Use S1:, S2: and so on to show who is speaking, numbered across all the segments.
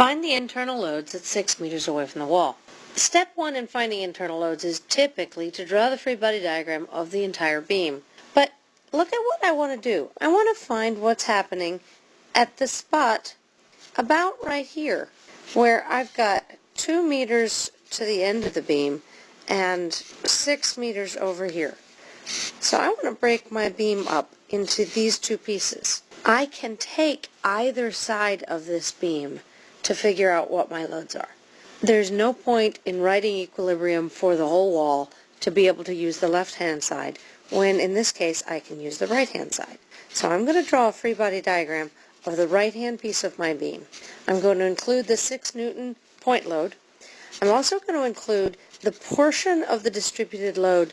S1: Find the internal loads at 6 meters away from the wall. Step 1 in finding internal loads is typically to draw the free body diagram of the entire beam. But look at what I want to do. I want to find what's happening at the spot about right here where I've got 2 meters to the end of the beam and 6 meters over here. So I want to break my beam up into these two pieces. I can take either side of this beam to figure out what my loads are. There's no point in writing equilibrium for the whole wall to be able to use the left-hand side, when in this case I can use the right-hand side. So I'm going to draw a free body diagram of the right-hand piece of my beam. I'm going to include the 6 Newton point load. I'm also going to include the portion of the distributed load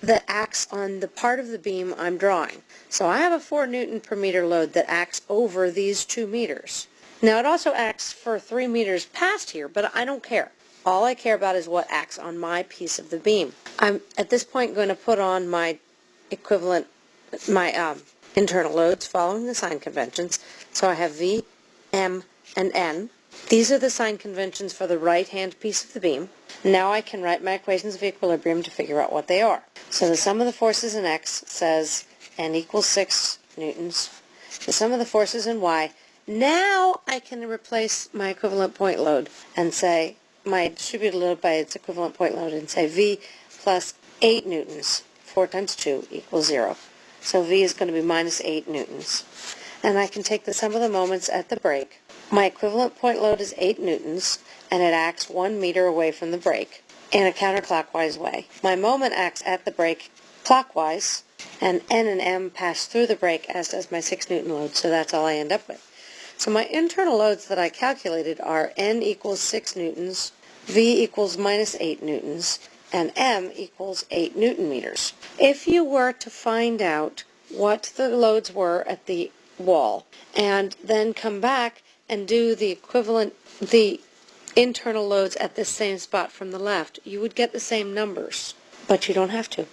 S1: that acts on the part of the beam I'm drawing. So I have a 4 Newton per meter load that acts over these 2 meters. Now it also acts for three meters past here, but I don't care. All I care about is what acts on my piece of the beam. I'm at this point going to put on my equivalent, my um, internal loads following the sign conventions. So I have V, M, and N. These are the sign conventions for the right-hand piece of the beam. Now I can write my equations of equilibrium to figure out what they are. So the sum of the forces in X says N equals 6 newtons. The sum of the forces in Y now I can replace my equivalent point load and say my distributed load by its equivalent point load and say V plus 8 newtons. 4 times 2 equals 0. So V is going to be minus 8 newtons. And I can take the sum of the moments at the break. My equivalent point load is 8 newtons, and it acts 1 meter away from the break in a counterclockwise way. My moment acts at the break clockwise, and N and M pass through the break, as does my 6 newton load, so that's all I end up with. So my internal loads that I calculated are N equals 6 newtons, V equals minus 8 newtons, and M equals 8 newton meters. If you were to find out what the loads were at the wall and then come back and do the equivalent, the internal loads at the same spot from the left, you would get the same numbers, but you don't have to.